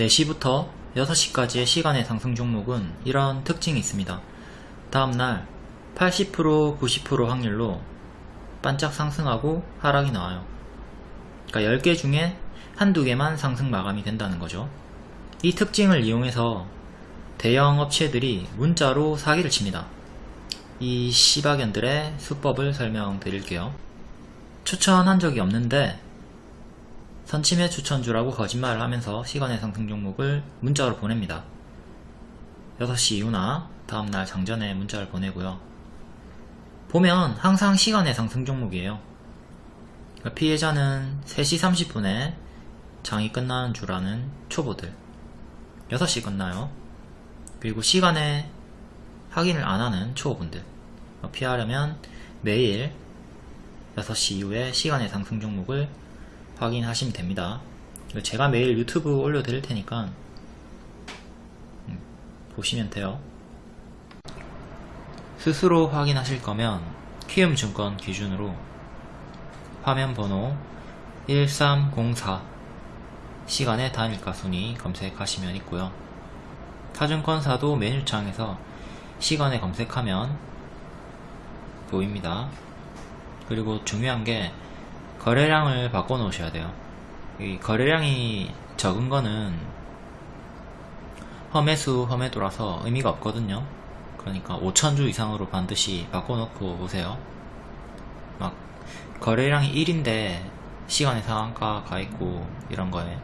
4시부터 6시까지의 시간의 상승 종목은 이런 특징이 있습니다. 다음날 80% 90% 확률로 반짝 상승하고 하락이 나와요. 그러니까 10개 중에 한두 개만 상승 마감이 된다는 거죠. 이 특징을 이용해서 대형 업체들이 문자로 사기를 칩니다. 이 시바견들의 수법을 설명드릴게요. 추천한 적이 없는데 선침해 추천주라고 거짓말을 하면서 시간의 상승 종목을 문자로 보냅니다. 6시 이후나 다음날 장전에 문자를 보내고요. 보면 항상 시간의 상승 종목이에요. 그러니까 피해자는 3시 30분에 장이 끝나는 줄 아는 초보들 6시 끝나요. 그리고 시간에 확인을 안 하는 초보분들 피하려면 매일 6시 이후에 시간의 상승 종목을 확인하시면 됩니다. 제가 매일 유튜브 올려드릴 테니까 음, 보시면 돼요. 스스로 확인하실 거면 키움증권 기준으로 화면 번호 1304 시간의 단일가 순위 검색하시면 있고요. 타증권사도 메뉴창에서 시간에 검색하면 보입니다. 그리고 중요한 게 거래량을 바꿔 놓으셔야 돼요. 이 거래량이 적은 거는 험해수 험해도라서 의미가 없거든요. 그러니까 5천주 이상으로 반드시 바꿔 놓고 오세요. 막 거래량이 1인데 시간의 상한가 가 있고 이런 거에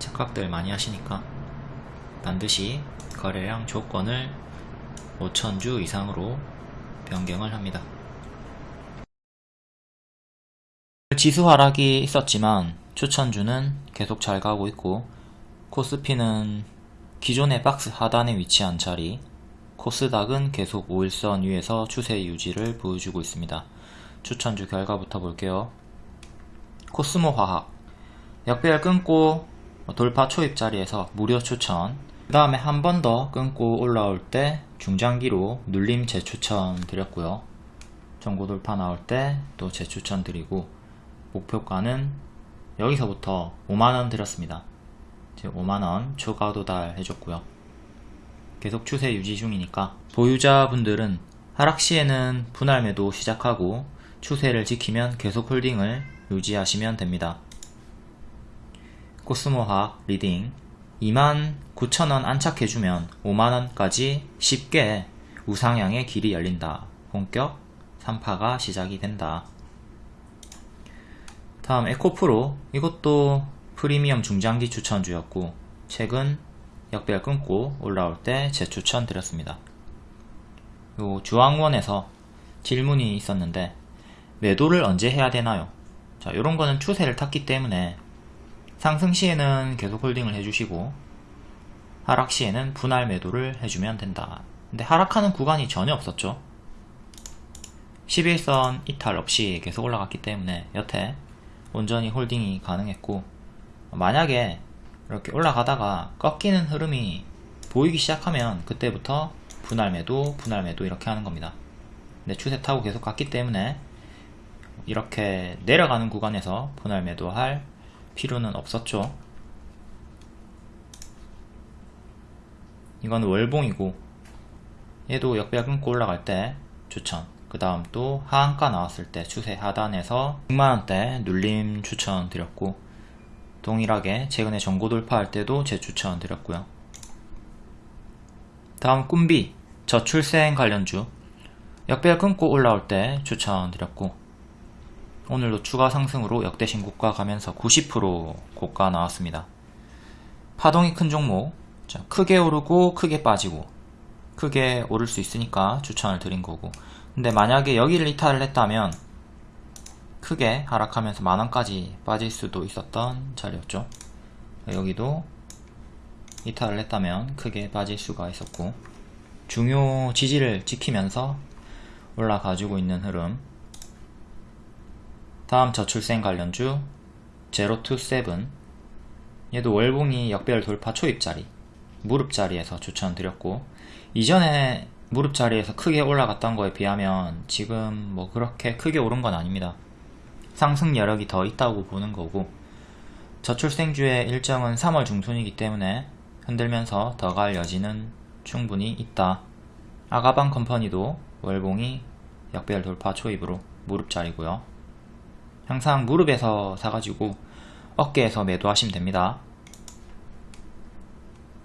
착각들 많이 하시니까 반드시 거래량 조건을 5천주 이상으로 변경을 합니다. 지수 하락이 있었지만 추천주는 계속 잘 가고 있고 코스피는 기존의 박스 하단에 위치한 자리 코스닥은 계속 5일선 위에서 추세 유지를 보여주고 있습니다. 추천주 결과부터 볼게요. 코스모 화학 역배열 끊고 돌파 초입 자리에서 무료 추천 그 다음에 한 번 더 끊고 올라올 때 중장기로 눌림 재추천 드렸고요. 전고 돌파 나올 때 또 재추천 드리고 목표가는 여기서부터 5만원 드렸습니다. 지금 5만원 초과 도달 해줬고요. 계속 추세 유지 중이니까 보유자분들은 하락 시에는 분할 매도 시작하고 추세를 지키면 계속 홀딩을 유지하시면 됩니다. 코스모화학 리딩 29,000원 안착해주면 5만원까지 쉽게 우상향의 길이 열린다. 본격 3파가 시작이 된다. 다음 에코프로 이것도 프리미엄 중장기 추천주였고 최근 역배열 끊고 올라올 때 재추천 드렸습니다. 요 주황원에서 질문이 있었는데 매도를 언제 해야 되나요? 자 요런 거는 추세를 탔기 때문에 상승 시에는 계속 홀딩을 해주시고 하락 시에는 분할 매도를 해주면 된다. 근데 하락하는 구간이 전혀 없었죠. 11선 이탈 없이 계속 올라갔기 때문에 여태 온전히 홀딩이 가능했고 만약에 이렇게 올라가다가 꺾이는 흐름이 보이기 시작하면 그때부터 분할 매도 분할 매도 이렇게 하는 겁니다. 근데 추세 타고 계속 갔기 때문에 이렇게 내려가는 구간에서 분할 매도 할 필요는 없었죠. 이건 월봉이고 얘도 역배열 끊고 올라갈 때 추천 그 다음 또 하한가 나왔을 때 추세 하단에서 6만원대 눌림 추천 드렸고 동일하게 최근에 전고 돌파할 때도 재추천 드렸고요. 다음 꿈비 저출생 관련주. 역배열 끊고 올라올 때 추천 드렸고 오늘도 추가 상승으로 역대 신고가 가면서 90% 고가 나왔습니다. 파동이 큰 종목. 자, 크게 오르고 크게 빠지고 크게 오를 수 있으니까 추천을 드린 거고 근데 만약에 여기를 이탈을 했다면 크게 하락하면서 만원까지 빠질 수도 있었던 자리였죠. 여기도 이탈을 했다면 크게 빠질 수가 있었고 중요 지지를 지키면서 올라가지고 있는 흐름. 다음 저출생 관련주 제로2세븐. 얘도 월봉이 역별 돌파 초입자리 무릎자리에서 추천드렸고 이전에 무릎 자리에서 크게 올라갔던 거에 비하면 지금 뭐 그렇게 크게 오른 건 아닙니다. 상승 여력이 더 있다고 보는 거고 저출생주의 일정은 3월 중순이기 때문에 흔들면서 더 갈 여지는 충분히 있다. 아가방 컴퍼니도 월봉이 역배열 돌파 초입으로 무릎 자리고요. 항상 무릎에서 사가지고 어깨에서 매도하시면 됩니다.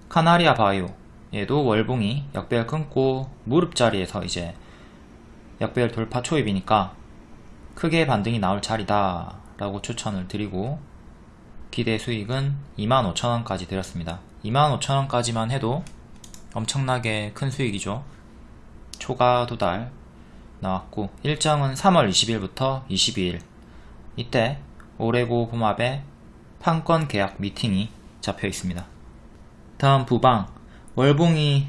카나리아 바이오 얘도 월봉이 역배열 끊고 무릎 자리에서 이제 역배열 돌파 초입이니까 크게 반등이 나올 자리다 라고 추천을 드리고 기대 수익은 25,000원까지 드렸습니다. 25,000원까지만 해도 엄청나게 큰 수익이죠. 초과 도달 나왔고 일정은 3월 20일부터 22일. 이때 오레고 봄합의 판권 계약 미팅이 잡혀 있습니다. 다음 부방 월봉이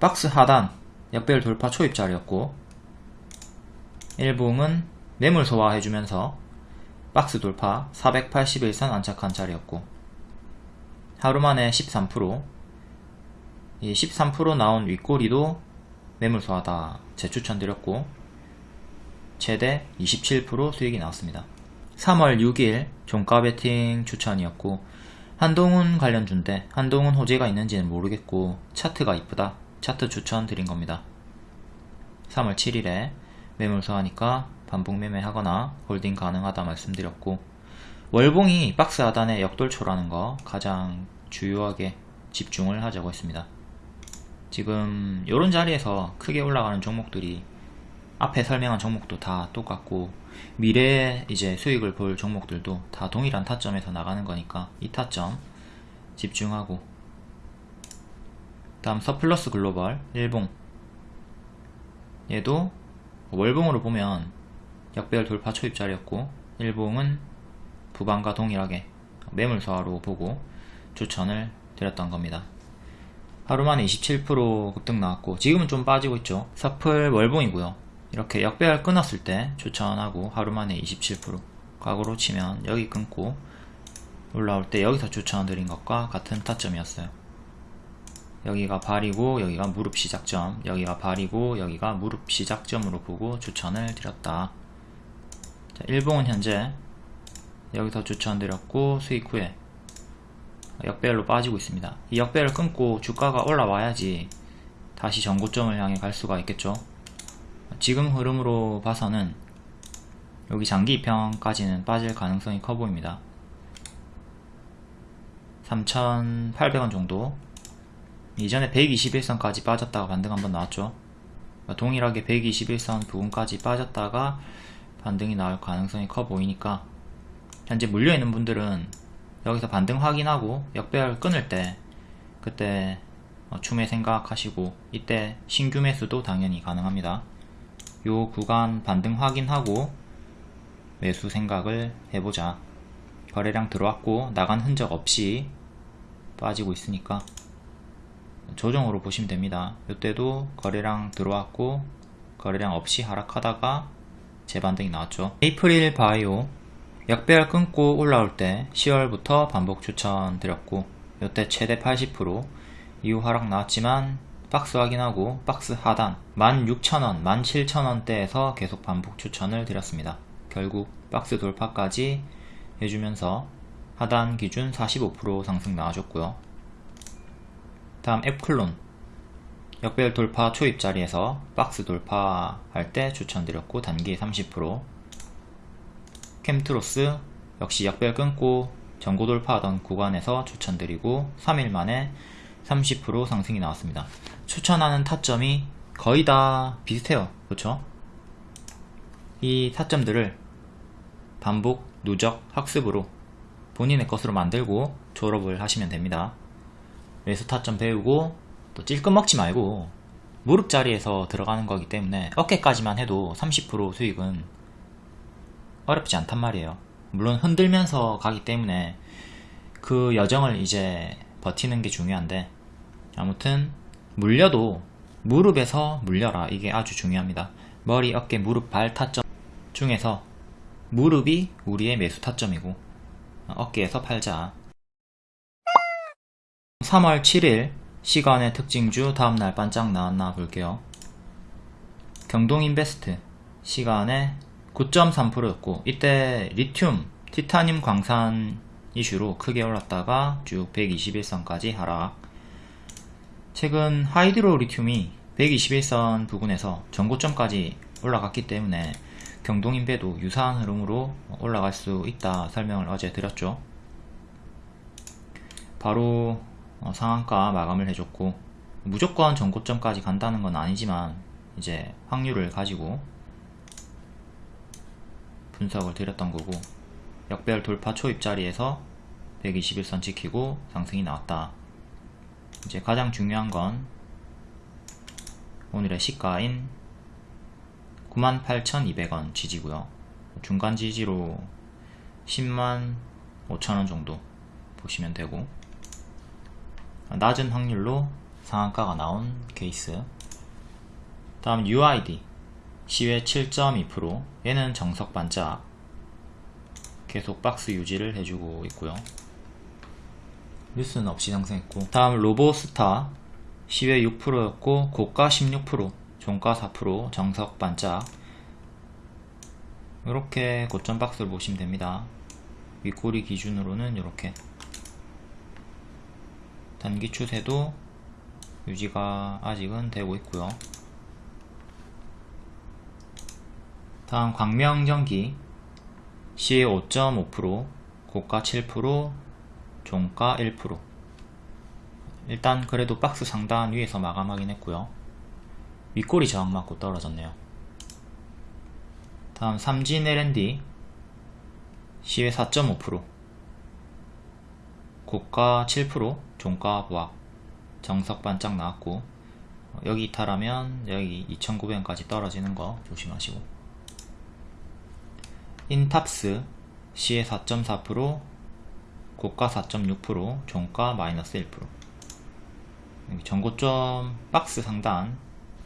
박스 하단 역배열 돌파 초입자리였고 일봉은 매물 소화해주면서 박스 돌파 481선 안착한 자리였고 하루만에 13%이 13% 나온 윗꼬리도 매물 소화다 재추천드렸고 최대 27% 수익이 나왔습니다. 3월 6일 종가 베팅 추천이었고 한동훈 관련 주인데 한동훈 호재가 있는지는 모르겠고 차트가 이쁘다. 차트 추천 드린 겁니다. 3월 7일에 매물 소화하니까 반복 매매 하거나 홀딩 가능하다 말씀드렸고 월봉이 박스 하단에 역돌초라는 거 가장 주요하게 집중을 하자고 했습니다. 지금 이런 자리에서 크게 올라가는 종목들이 앞에 설명한 종목도 다 똑같고 미래에 이제 수익을 볼 종목들도 다 동일한 타점에서 나가는 거니까 이 타점 집중하고. 다음 서플러스 글로벌 일봉. 얘도 월봉으로 보면 역배열 돌파 초입 자리였고 일봉은 부방과 동일하게 매물 소화로 보고 추천을 드렸던 겁니다. 하루 만에 27% 급등 나왔고 지금은 좀 빠지고 있죠. 서플 월봉이고요 이렇게 역배열 끊었을 때 추천하고 하루 만에 27% 과거로 치면 여기 끊고 올라올 때 여기서 추천드린 것과 같은 타점이었어요. 여기가 발이고 여기가 무릎 시작점 여기가 발이고 여기가 무릎 시작점으로 보고 추천을 드렸다. 자, 일봉은 현재 여기서 추천드렸고 수익 후에 역배열로 빠지고 있습니다. 이 역배열 끊고 주가가 올라와야지 다시 전고점을 향해 갈 수가 있겠죠 지금 흐름으로 봐서는 여기 장기 입형까지는 빠질 가능성이 커 보입니다. 3,800원 정도. 이전에 121선까지 빠졌다가 반등 한번 나왔죠. 동일하게 121선 부분까지 빠졌다가 반등이 나올 가능성이 커 보이니까 현재 물려있는 분들은 여기서 반등 확인하고 역배열 끊을 때 그때 추매 생각하시고 이때 신규 매수도 당연히 가능합니다 요 구간 반등 확인하고 매수 생각을 해보자. 거래량 들어왔고 나간 흔적 없이 빠지고 있으니까 조정으로 보시면 됩니다. 이때도 거래량 들어왔고 거래량 없이 하락하다가 재반등이 나왔죠. 에이프릴 바이오 역배열 끊고 올라올 때 10월부터 반복 추천 드렸고 이때 최대 80% 이후 하락 나왔지만 박스 확인하고 박스 하단 16,000원, 17,000원대에서 계속 반복 추천을 드렸습니다. 결국 박스 돌파까지 해주면서 하단 기준 45% 상승 나와줬고요. 다음 앱클론 역별 돌파 초입 자리에서 박스 돌파할 때 추천드렸고 단기 30% 캠트로스 역시 역별 끊고 전고 돌파하던 구간에서 추천드리고 3일 만에 30% 상승이 나왔습니다. 추천하는 타점이 거의 다 비슷해요. 그렇죠? 이 타점들을 반복, 누적, 학습으로 본인의 것으로 만들고 졸업을 하시면 됩니다. 매수 타점 배우고 또 찔끔 먹지 말고 무릎 자리에서 들어가는 거기 때문에 어깨까지만 해도 30% 수익은 어렵지 않단 말이에요. 물론 흔들면서 가기 때문에 그 여정을 이제 버티는 게 중요한데 아무튼 물려도 무릎에서 물려라. 이게 아주 중요합니다. 머리, 어깨, 무릎, 발 타점 중에서 무릎이 우리의 매수 타점이고 어깨에서 팔자. 3월 7일 시간의 특징주 다음날 반짝 나왔나 볼게요. 경동인베스트 시간에 9.3%였고 이때 리튬, 티타늄 광산 이슈로 크게 올랐다가 쭉 121선까지 하락 최근 하이드로 리튬이 121선 부근에서 전고점까지 올라갔기 때문에 경동인배도 유사한 흐름으로 올라갈 수 있다 설명을 어제 드렸죠. 바로 어, 상한가 마감을 해줬고 무조건 전고점까지 간다는 건 아니지만 이제 확률을 가지고 분석을 드렸던 거고 역별 돌파 초입자리에서 121선 지키고 상승이 나왔다. 이제 가장 중요한 건 오늘의 시가인 98,200원 지지고요. 중간 지지로 10만 5천원 정도 보시면 되고 낮은 확률로 상한가가 나온 케이스. 다음 UID 시외 7.2% 얘는 정석 반짝. 계속 박스 유지를 해주고 있고요 뉴스는 없이 상승했고. 다음 로보스타 시외 6%였고 고가 16% 종가 4% 정석 반짝. 이렇게 고점 박스를 보시면 됩니다. 윗꼬리 기준으로는 이렇게. 단기 추세도 유지가 아직은 되고 있고요. 다음 광명전기 시외 5.5% 고가 7% 종가 1% 일단 그래도 박스 상단 위에서 마감하긴 했고요. 윗꼬리 저항 맞고 떨어졌네요. 다음 삼진 L&D. 시외 4.5% 고가 7% 종가 보합. 정석 반짝 나왔고 여기 이탈하면 여기 2,900원까지 떨어지는 거 조심하시고. 인탑스 시에 4.4% 고가 4.6% 종가 마이너스 1% 여기 전고점 박스 상단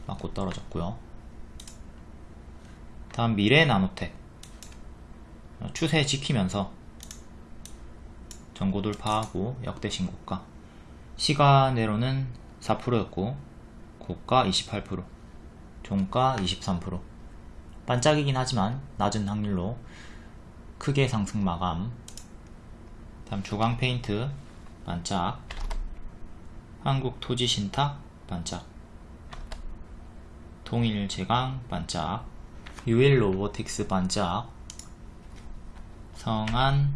맞고 떨어졌고요. 다음 미래 나노텍. 추세 지키면서 전고 돌파하고 역대 신고가. 시간내로는 4%였고 고가 28% 종가 23% 반짝이긴 하지만 낮은 확률로 크게 상승 마감 다음 주광 페인트 반짝. 한국 토지 신탁 반짝. 동일 제강 반짝. 유일 로보틱스 반짝. 성안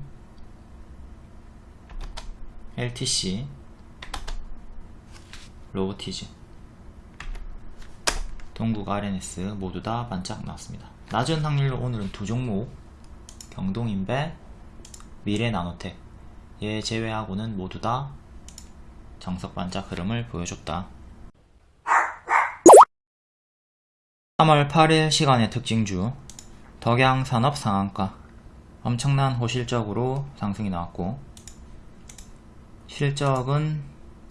LTC 로보티즈. 동국 RNS 모두 다 반짝 나왔습니다. 낮은 확률로 오늘은 두 종목. 경동인배 미래 나노텍 얘 제외하고는 모두 다 정석 반짝 흐름을 보여줬다. 3월 8일 시간의 특징주 덕양산업 상한가. 엄청난 호실적으로 상승이 나왔고 실적은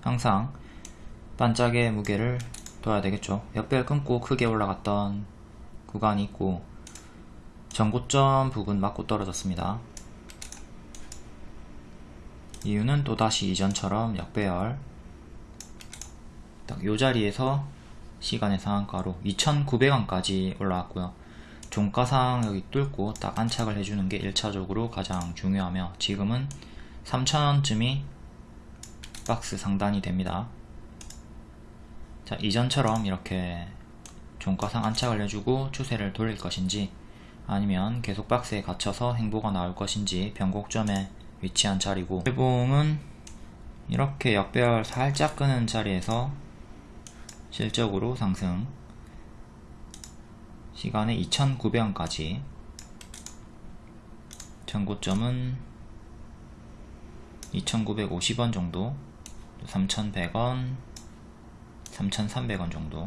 항상 반짝의 무게를 둬야 되겠죠. 역별 끊고 크게 올라갔던 구간이 있고 전고점 부근 맞고 떨어졌습니다 이유는 또다시 이전처럼 역배열 딱요 자리에서 시간의 상한가로 2900원까지 올라왔고요. 종가상 여기 뚫고 딱 안착을 해주는 게 1차적으로 가장 중요하며 지금은 3000원쯤이 박스 상단이 됩니다. 자 이전처럼 이렇게 종가상 안착을 해주고 추세를 돌릴 것인지 아니면 계속 박스에 갇혀서 행보가 나올 것인지 변곡점에 위치한 자리고 회봉은 이렇게 역배열 살짝 끄는 자리에서 실적으로 상승. 시간에 2900원까지. 전고점은 2950원 정도 3100원 3,300원 정도.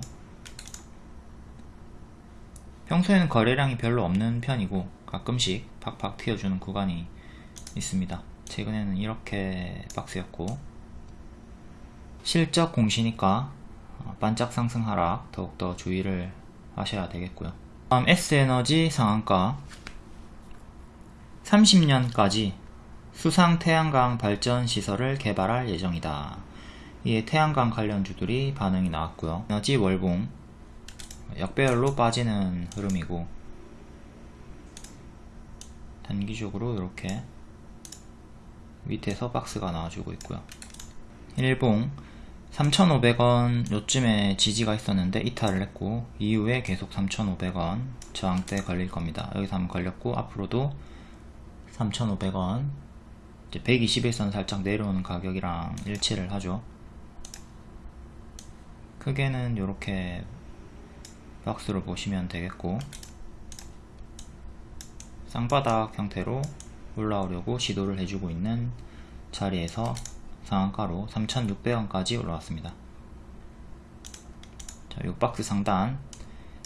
평소에는 거래량이 별로 없는 편이고 가끔씩 팍팍 튀어주는 구간이 있습니다. 최근에는 이렇게 박스였고 실적 공시니까 반짝 상승 하락 더욱더 주의를 하셔야 되겠고요. 다음 S에너지 상한가. 30년까지 수상 태양광 발전 시설을 개발할 예정이다. 이에 태양광 관련주들이 반응이 나왔고요. 에너지 월봉 역배열로 빠지는 흐름이고 단기적으로 이렇게 밑에서 박스가 나와주고 있고요 일봉 3,500원 요쯤에 지지가 있었는데 이탈을 했고 이후에 계속 3,500원 저항대 걸릴 겁니다. 여기서 한번 걸렸고 앞으로도 3,500원 이제 121선 살짝 내려오는 가격이랑 일치를 하죠. 크게는 이렇게 박스로 보시면 되겠고 쌍바닥 형태로 올라오려고 시도를 해주고 있는 자리에서 상한가로 3,600원까지 올라왔습니다. 자, 이 박스 상단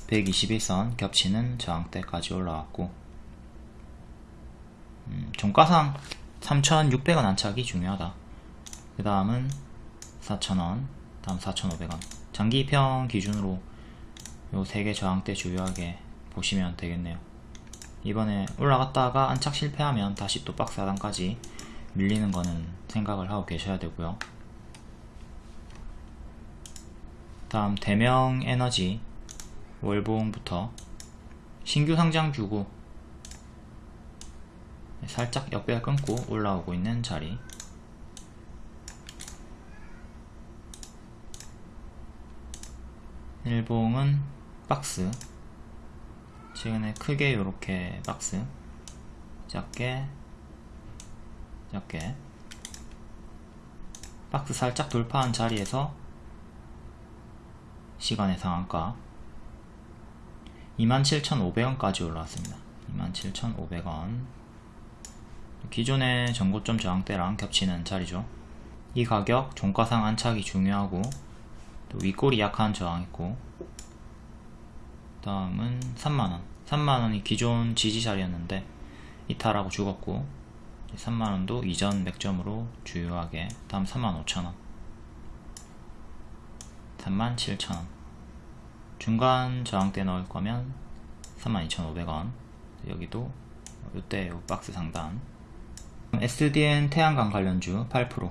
121선 겹치는 저항대까지 올라왔고 음, 종가상 3,600원 안착이 중요하다. 그 다음은 4,000원, 다음 4,500원. 장기평 기준으로 요 세 개 저항대 주요하게 보시면 되겠네요. 이번에 올라갔다가 안착 실패하면 다시 또 박스 하단까지 밀리는 거는 생각을 하고 계셔야 되고요. 다음 대명 에너지 월봉부터 신규 상장 주고 살짝 역배열 끊고 올라오고 있는 자리 일봉은 박스 최근에 크게 이렇게 박스. 작게. 작게. 박스 살짝 돌파한 자리에서 시간의 상한가. 27,500원까지 올라왔습니다. 27,500원. 기존의 전고점 저항대랑 겹치는 자리죠. 이 가격 종가상 안착이 중요하고 또 윗골이 약한 저항 있고 다음은 3만원. 3만원이 기존 지지 자리였는데 이탈하고 죽었고 3만원도 이전 맥점으로 주요하게 다음 35,000원. 37,000원. 중간 저항대 넣을 거면 32,500원. 여기도 이때 요 박스 상단. SDN 태양광 관련주 8%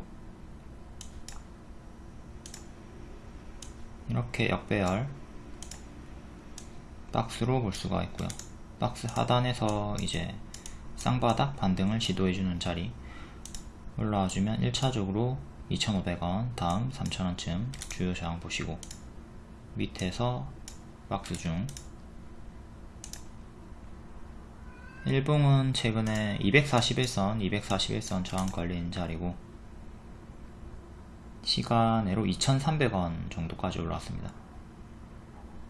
이렇게 역배열 박스로 볼 수가 있고요. 박스 하단에서 이제 쌍바닥 반등을 시도해주는 자리. 올라와주면 1차적으로 2,500원 다음 3,000원쯤 주요 저항 보시고 밑에서 박스 중. 일봉은 최근에 241선, 241선 저항 걸린 자리고 시간으로 2,300원 정도까지 올라왔습니다.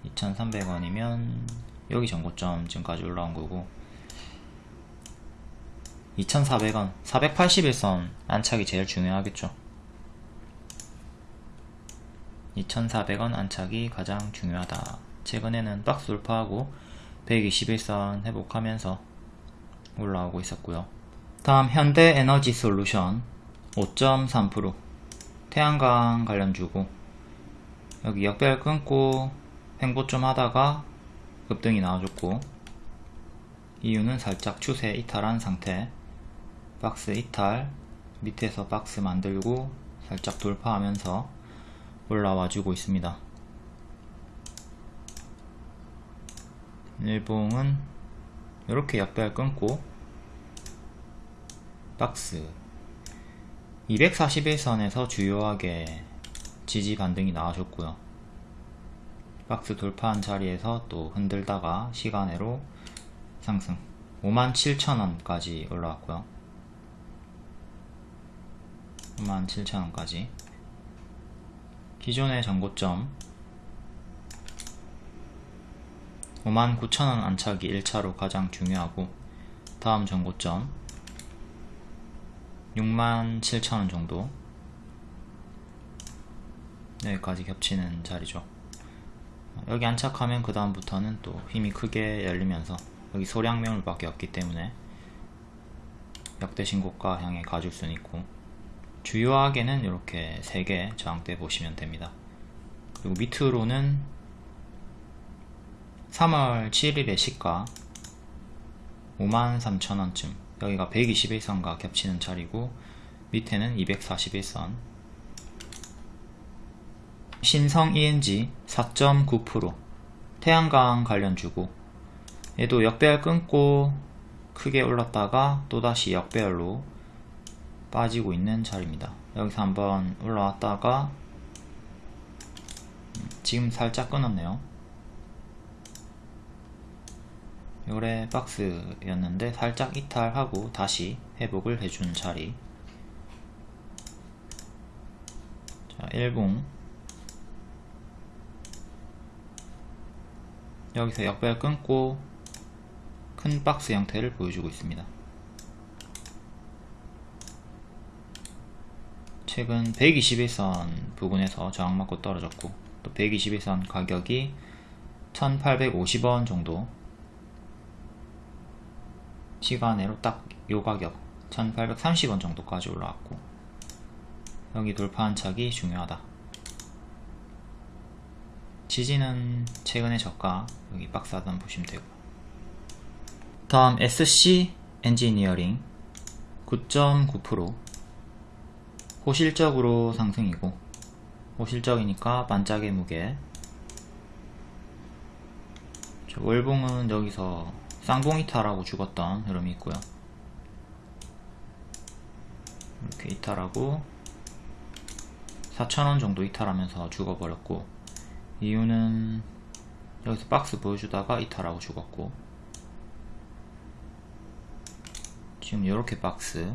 2,300원이면 여기 전고점쯤까지 올라온 거고 2,400원, 481선 안착이 제일 중요하겠죠. 2,400원 안착이 가장 중요하다. 최근에는 박스 돌파하고 121선 회복하면서 올라오고 있었고요. 다음 현대에너지 솔루션 5.3% 태양광 관련주고 여기 역별 끊고 횡보 좀 하다가 급등이 나와줬고 이유는 살짝 추세 이탈한 상태. 박스 이탈 밑에서 박스 만들고 살짝 돌파하면서 올라와 주고 있습니다. 일봉은 이렇게 약별 끊고 박스 241선에서 주요하게 지지 반등이 나와줬고요 박스 돌파한 자리에서 또 흔들다가 시간으로 상승. 57,000원까지 올라왔고요. 57,000원까지. 기존의 전고점 59,000원 안착이 1차로 가장 중요하고 다음 전고점 67,000원 정도. 여기까지 겹치는 자리죠 여기 안착하면 그 다음부터는 또 힘이 크게 열리면서 여기 소량 매물 밖에 없기 때문에 역대 신고가 향해 가줄 수는 있고 주요하게는 이렇게 3개 저항대 보시면 됩니다. 그리고 밑으로는 3월 7일의 시가 53,000원쯤 여기가 121선과 겹치는 자리고 밑에는 241선 신성 ENG 4.9% 태양광 관련 주고 얘도 역배열 끊고 크게 올랐다가 또다시 역배열로 빠지고 있는 자리입니다. 여기서 한번 올라왔다가 지금 살짝 끊었네요. 요래 박스였는데 살짝 이탈하고 다시 회복을 해준 자리 자 1봉 여기서 역배열 끊고 큰 박스 형태를 보여주고 있습니다. 최근 121선 부근에서 저항 맞고 떨어졌고 또 121선 가격이 1850원 정도 시간으로 딱 요 가격 1830원 정도까지 올라왔고 여기 돌파한 착이 중요하다 지지는 최근의 저가 여기 박스 하단 보시면 되고. 다음 SC 엔지니어링 9.9% 호실적으로 상승이고 호실적이니까 반짝의 무게. 월봉은 여기서 쌍봉이탈하고 죽었던 흐름이 있고요. 이렇게 이탈하고 4천원 정도 이탈하면서 죽어버렸고 이유는 여기서 박스 보여주다가 이탈하고 죽었고 지금 이렇게 박스.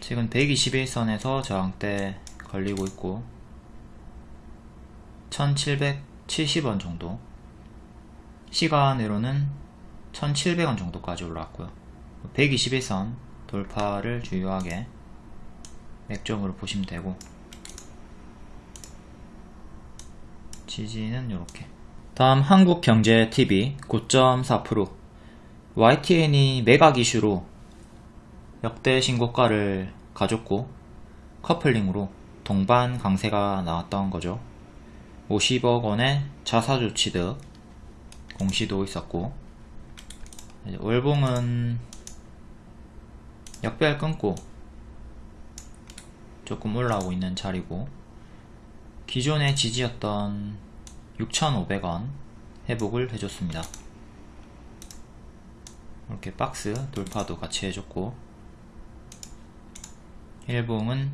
지금 121선에서 저항대 걸리고 있고 1770원 정도. 시간으로는 1700원 정도까지 올라왔고요. 121선 돌파를 주요하게 맥점으로 보시면 되고 지지는 이렇게. 다음 한국경제TV 9.4% YTN이 매각 이슈로 역대 신고가를 가졌고 커플링으로 동반 강세가 나왔던 거죠. 50억 원의 자사주 취득 공시도 있었고 월봉은 역배열 끊고 조금 올라오고 있는 자리고 기존의 지지였던 6,500원 회복을 해줬습니다. 이렇게 박스 돌파도 같이 해줬고 일봉은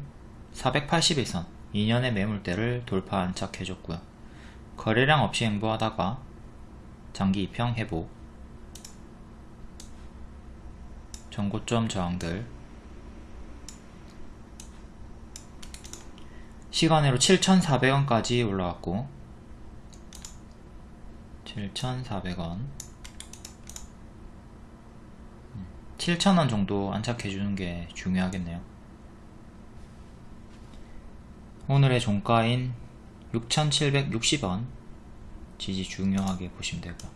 481선 2년의 매물대를 돌파 안착해줬고요. 거래량 없이 행보하다가 장기 입형 회복 전고점 저항들 시간으로 7,400원까지 올라왔고 7,400원. 7,000원 정도 안착해주는 게 중요하겠네요. 오늘의 종가인 6,760원. 지지 중요하게 보시면 되고요.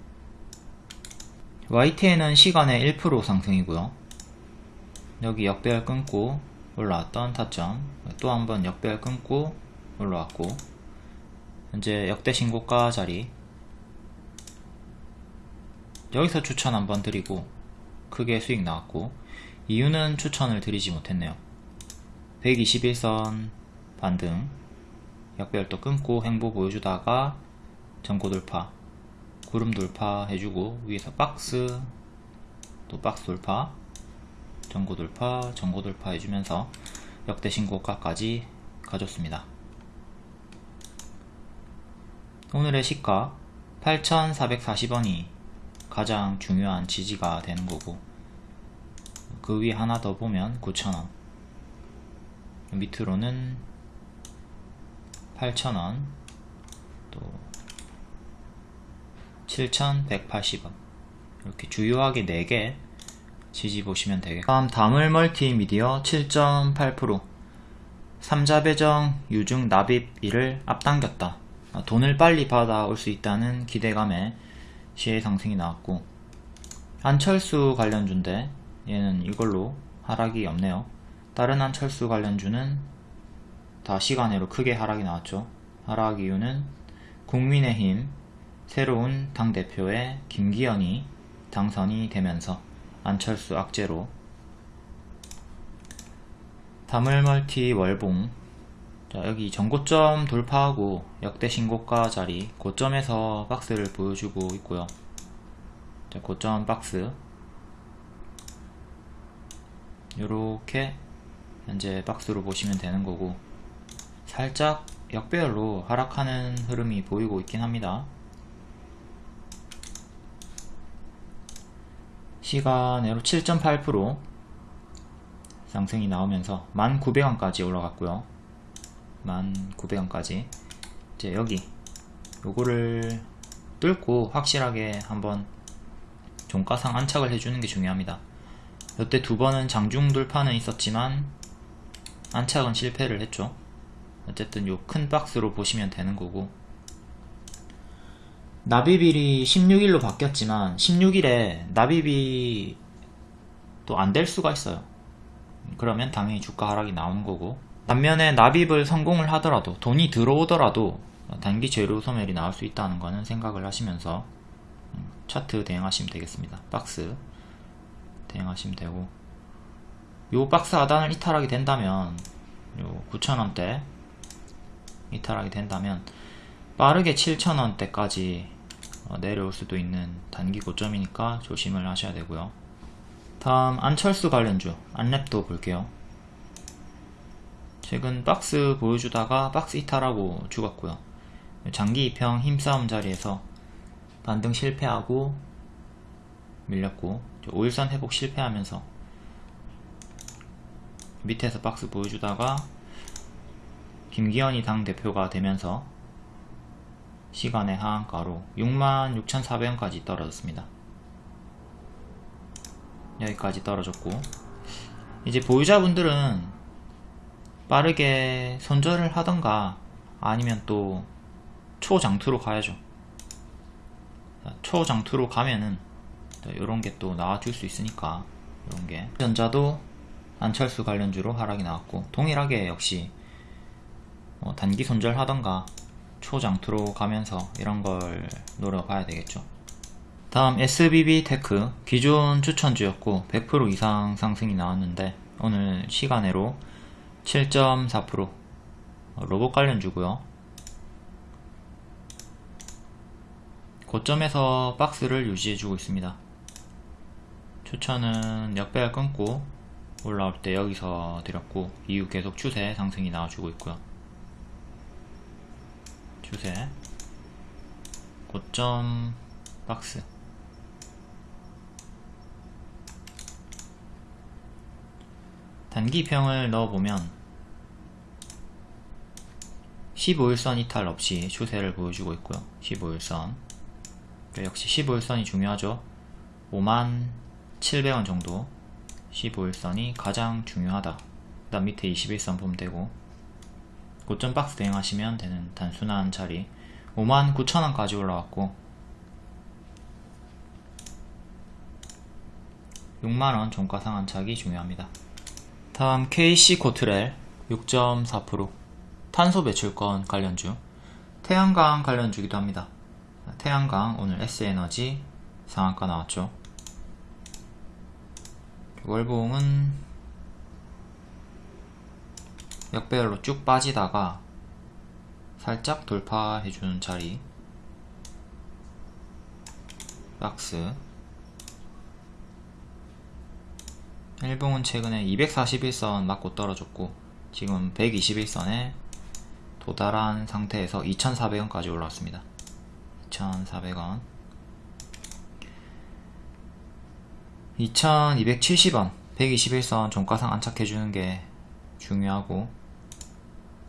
YTN은 시간에 1% 상승이고요. 여기 역배열 끊고 올라왔던 타점. 또 한 번 역배열 끊고 올라왔고 현재 역대 신고가 자리 여기서 추천 한번 드리고 크게 수익 나왔고 이유는 추천을 드리지 못했네요. 121선 반등. 역배열도 끊고 행보 보여주다가 전고 돌파 구름 돌파 해주고 위에서 박스 또 박스 돌파 전고 돌파 전고 돌파 해주면서 역대 신고가까지 가졌습니다. 오늘의 시가 8,440원이 가장 중요한 지지가 되는 거고 그 위에 하나 더 보면 9,000원. 밑으로는 8,000원. 또 7,180원. 이렇게 주요하게 4개 지지 보시면 되겠고. 다음 다물 멀티미디어 7.8% 삼자배정 유증 납입 일을 앞당겼다. 돈을 빨리 받아올 수 있다는 기대감에 시의 상승이 나왔고 안철수 관련주인데 얘는 이걸로 하락이 없네요. 다른 안철수 관련주는 다 시간으로 크게 하락이 나왔죠. 하락 이유는 국민의힘 새로운 당대표의 김기현이 당선이 되면서 안철수 악재로. 다물멀티 월봉 자 여기 전고점 돌파하고 역대 신고가 자리 고점에서 박스를 보여주고 있고요. 자 고점 박스. 요렇게 현재 박스로 보시면 되는 거고 살짝 역배열로 하락하는 흐름이 보이고 있긴 합니다. 시간으로 7.8% 상승이 나오면서 1900원까지 올라갔고요 1900원까지. 이제 여기 요거를 뚫고 확실하게 한번 종가상 안착을 해주는 게 중요합니다. 여태 두 번은 장중 돌파는 있었지만 안착은 실패를 했죠. 어쨌든 요 큰 박스로 보시면 되는 거고. 납입일이 16일로 바뀌었지만 16일에 납입이 또안 될 수가 있어요. 그러면 당연히 주가 하락이 나오는 거고 반면에 납입을 성공을 하더라도 돈이 들어오더라도 단기 재료 소멸이 나올 수 있다는 거는 생각을 하시면서 음, 차트 대응하시면 되겠습니다. 박스 대응하시면 되고. 요 박스 하단을 이탈하게 된다면 요 9,000원대 이탈하게 된다면 빠르게 7,000원대까지 어, 내려올 수도 있는 단기 고점이니까 조심을 하셔야 되고요. 다음 안철수 관련주 안랩도 볼게요 최근 박스 보여주다가 박스 이탈하고 죽었고요 장기 2평 힘싸움 자리에서 반등 실패하고 밀렸고 5일선 회복 실패하면서 밑에서 박스 보여주다가 김기현이 당대표가 되면서 시간의 하한가로 66,400원까지 떨어졌습니다. 여기까지 떨어졌고 이제 보유자분들은 빠르게 손절을 하던가 아니면 또 초장투로 가야죠. 초장투로 가면은 이런 게 또 나와줄 수 있으니까 이런 게 전자도 안철수 관련주로 하락이 나왔고 동일하게 역시 뭐 단기 손절하던가 초장투로 가면서 이런 걸 노려봐야 되겠죠 다음 SBB 테크 기존 추천주였고 100% 이상 상승이 나왔는데 오늘 시간으로 7.4% 로봇 관련주고요. 고점에서 박스를 유지해주고 있습니다. 추천은 역배열 끊고 올라올 때 여기서 드렸고 이후 계속 추세 상승이 나와주고 있고요. 추세. 고점 박스. 단기평을 넣어보면 15일선 이탈 없이 추세를 보여주고 있고요. 15일선. 역시 15일선이 중요하죠. 5만 700원 정도. 15일선이 가장 중요하다. 그 다음 밑에 21선 보면 되고. 고점 박스 대응하시면 되는 단순한 자리. 59,000원까지 올라왔고. 6만원 종가 상한착이 중요합니다. 다음 KC 코트렐 6.4% 탄소 배출권 관련주 태양광 관련주기도 합니다. 태양광 오늘 S에너지 상한가 나왔죠? 월봉은 역배열로 쭉 빠지다가 살짝 돌파해주는 자리. 박스. 일봉은 최근에 241선 맞고 떨어졌고 지금 121선에 도달한 상태에서 2400원까지 올라왔습니다. 2400원. 2270원. 121선 종가상 안착해주는 게 중요하고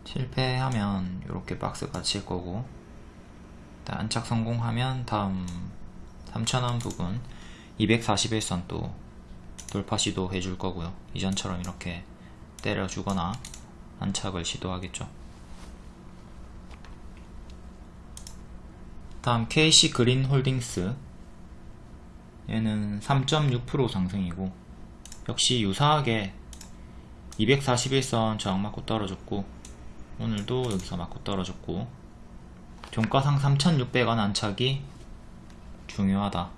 실패하면 이렇게 박스가 칠 거고 안착 성공하면 다음 3,000원 부분 241선 또 돌파 시도 해줄 거고요. 이전처럼 이렇게 때려 주거나 안착을 시도하겠죠 다음 KC 그린 홀딩스 얘는 3.6% 상승이고 역시 유사하게 241선 저항 맞고 떨어졌고 오늘도 여기서 맞고 떨어졌고 종가상 3600원 안착이 중요하다.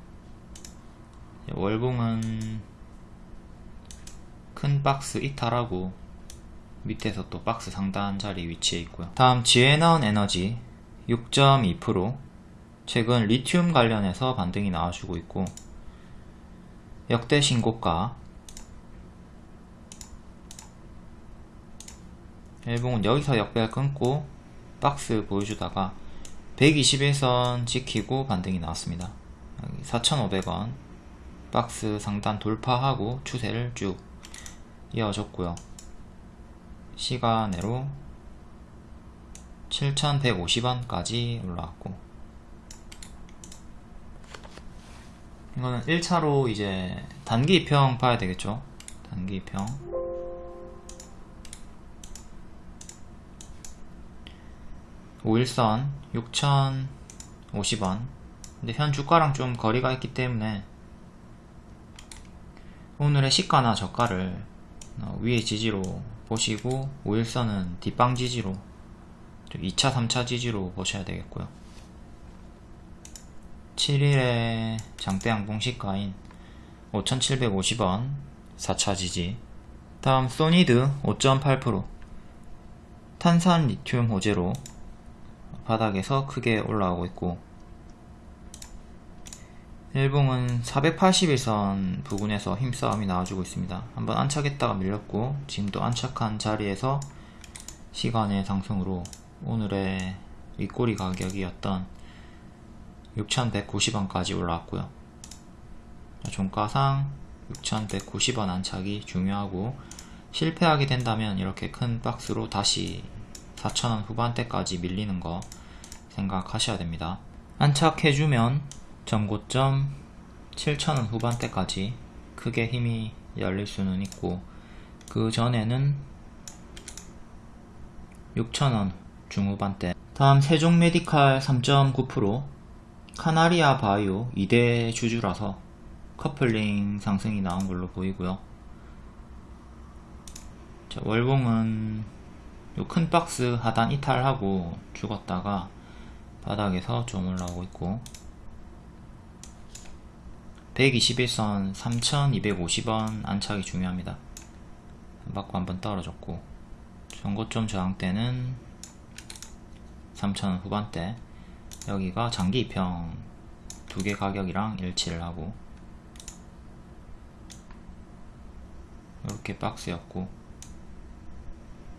월봉은 큰 박스 이탈하고 밑에서 또 박스 상단 자리 위치해 있고요. 다음 지에나운 에너지 6.2% 최근 리튬 관련해서 반등이 나와주고 있고 역대 신고가 일봉은 여기서 역배열 끊고 박스 보여주다가 121선 지키고 반등이 나왔습니다. 4,500원 박스 상단 돌파하고 추세를 쭉 이어졌고요. 시간으로 7,150원까지 올라왔고 이거는 1차로 이제 단기 입평 봐야 되겠죠? 단기 입평 오일선 6,050원. 근데 현 주가랑 좀 거리가 있기 때문에 오늘의 시가나 저가를 어, 위에 지지로 보시고 5일선은 뒷방 지지로 2차 3차 지지로 보셔야 되겠고요 7일에 장대 양봉 시가인 5750원 4차 지지 다음 소니드 5.8% 탄산 리튬 호재로 바닥에서 크게 올라오고 있고 일봉은 481선 부근에서 힘싸움이 나와주고 있습니다. 한번 안착했다가 밀렸고 지금도 안착한 자리에서 시간의 상승으로 오늘의 윗꼬리 가격이었던 6,190원까지 올라왔고요. 종가상 6,190원 안착이 중요하고 실패하게 된다면 이렇게 큰 박스로 다시 4,000원 후반대까지 밀리는 거 생각하셔야 됩니다. 안착해주면 전고점 7,000원 후반대까지 크게 힘이 열릴 수는 있고 그 전에는 6,000원 중후반대 다음 세종 메디칼 3.9% 카나리아 바이오 2대 주주라서 커플링 상승이 나온 걸로 보이고요. 자, 월봉은 요 큰 박스 하단 이탈하고 죽었다가 바닥에서 좀 올라오고 있고 121선 3250원 안착이 중요합니다. 받고 한번 떨어졌고 전고점 저항대는 3000원 후반대 여기가 장기 입평. 두 개 가격이랑 일치를 하고. 이렇게 박스였고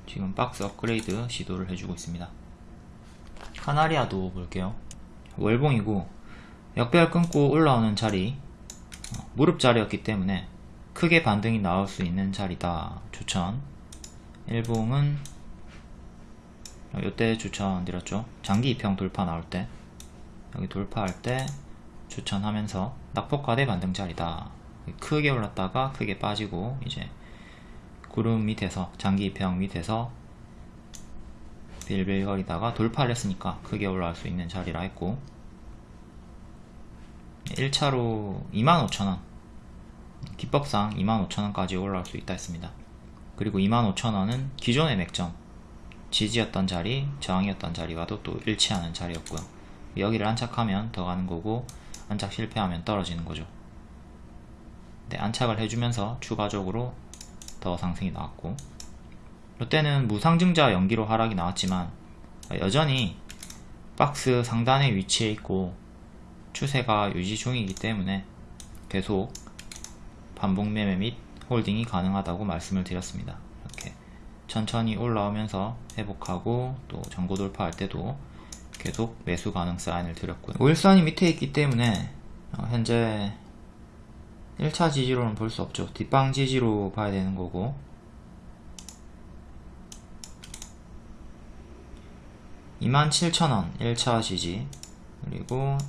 지금 박스 업그레이드 시도를 해주고 있습니다. 카나리아도 볼게요. 월봉이고 역배열 끊고 올라오는 자리. 어, 무릎 자리였기 때문에 크게 반등이 나올 수 있는 자리다. 추천. 일봉은 이때 추천드렸죠. 장기 입평 돌파 나올 때. 여기 돌파할 때 추천하면서 낙폭과대 반등 자리다. 크게 올랐다가 크게 빠지고 이제 구름 밑에서 장기 입평 밑에서 빌빌거리다가 돌파를 했으니까 크게 올라갈 수 있는 자리라 했고. 1차로 25,000원. 기법상 25,000원까지 올라올 수 있다 했습니다. 그리고 25,000원은 기존의 맥점 지지였던 자리, 저항이었던 자리와도 또 일치하는 자리였고요 여기를 안착하면 더 가는 거고 안착 실패하면 떨어지는 거죠 네, 안착을 해주면서 추가적으로 더 상승이 나왔고 이때는 무상증자 연기로 하락이 나왔지만 여전히 박스 상단에 위치해 있고 추세가 유지 중이기 때문에 계속 반복 매매 및 홀딩이 가능하다고 말씀을 드렸습니다. 천천히 올라오면서 회복하고 또 전고 돌파할 때도 계속 매수 가능 사인을 드렸고요. 5일선이 밑에 있기 때문에 어, 현재 1차 지지로는 볼 수 없죠. 뒷방 지지로 봐야 되는 거고 27,000원 1차 지지 그리고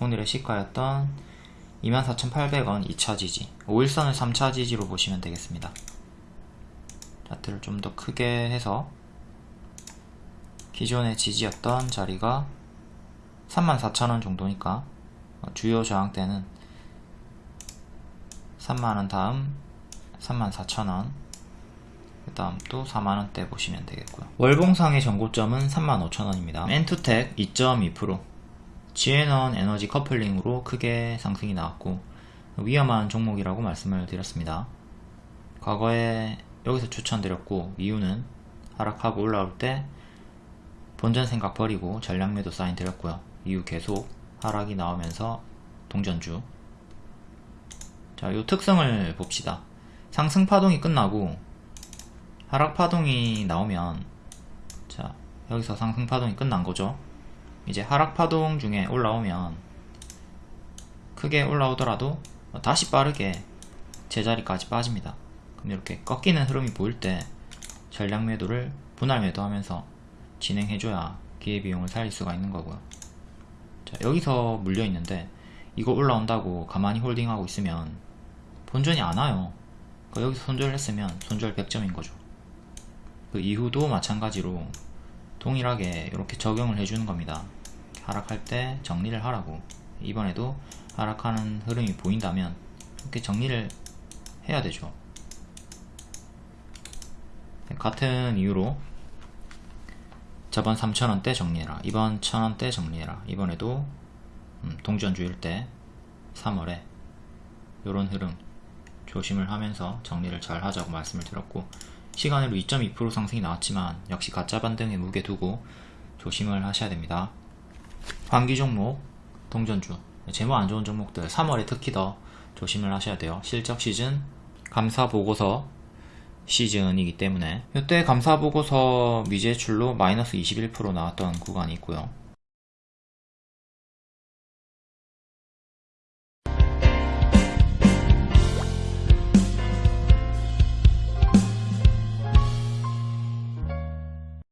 오늘의 시가였던 24,800원 2차 지지 5일선을 3차 지지로 보시면 되겠습니다 차트를 좀 더 크게 해서 기존의 지지였던 자리가 34,000원 정도니까 주요 저항대는 3만원 다음 34,000원 그 다음 또 4만원대 보시면 되겠고요. 월봉상의 전고점은 35,000원입니다. 엔투텍 2.2% 지에넌 에너지 커플링으로 크게 상승이 나왔고 위험한 종목이라고 말씀을 드렸습니다. 과거에 여기서 추천드렸고 이유는 하락하고 올라올 때 본전 생각 버리고 전략 매도 사인 드렸고요 이후 계속 하락이 나오면서 동전주 자, 이 특성을 봅시다. 상승 파동이 끝나고 하락 파동이 나오면 자, 여기서 상승 파동이 끝난 거죠. 이제 하락 파동 중에 올라오면 크게 올라오더라도 다시 빠르게 제자리까지 빠집니다. 이렇게 꺾이는 흐름이 보일 때 전량 매도를 분할 매도하면서 진행해줘야 기회비용을 살릴 수가 있는 거고요. 자, 여기서 물려 있는데 이거 올라온다고 가만히 홀딩하고 있으면 본전이 안 와요. 그러니까 여기서 손절을 했으면 손절 100점인 거죠. 그 이후도 마찬가지로 동일하게 이렇게 적용을 해주는 겁니다. 하락할 때 정리를 하라고. 이번에도 하락하는 흐름이 보인다면 이렇게 정리를 해야 되죠. 같은 이유로 저번 3,000원대 정리해라. 이번 1,000원대 정리해라. 이번에도 음, 동전주일 때 3월에 이런 흐름 조심을 하면서 정리를 잘 하자고 말씀을 드렸고 시간으로 2.2% 상승이 나왔지만 역시 가짜 반등에 무게 두고 조심을 하셔야 됩니다. 환기 종목, 동전주, 재무 안 좋은 종목들 3월에 특히 더 조심을 하셔야 돼요. 실적 시즌, 감사 보고서 시즌이기 때문에 이때 감사 보고서 미제출로 마이너스 21% 나왔던 구간이 있고요.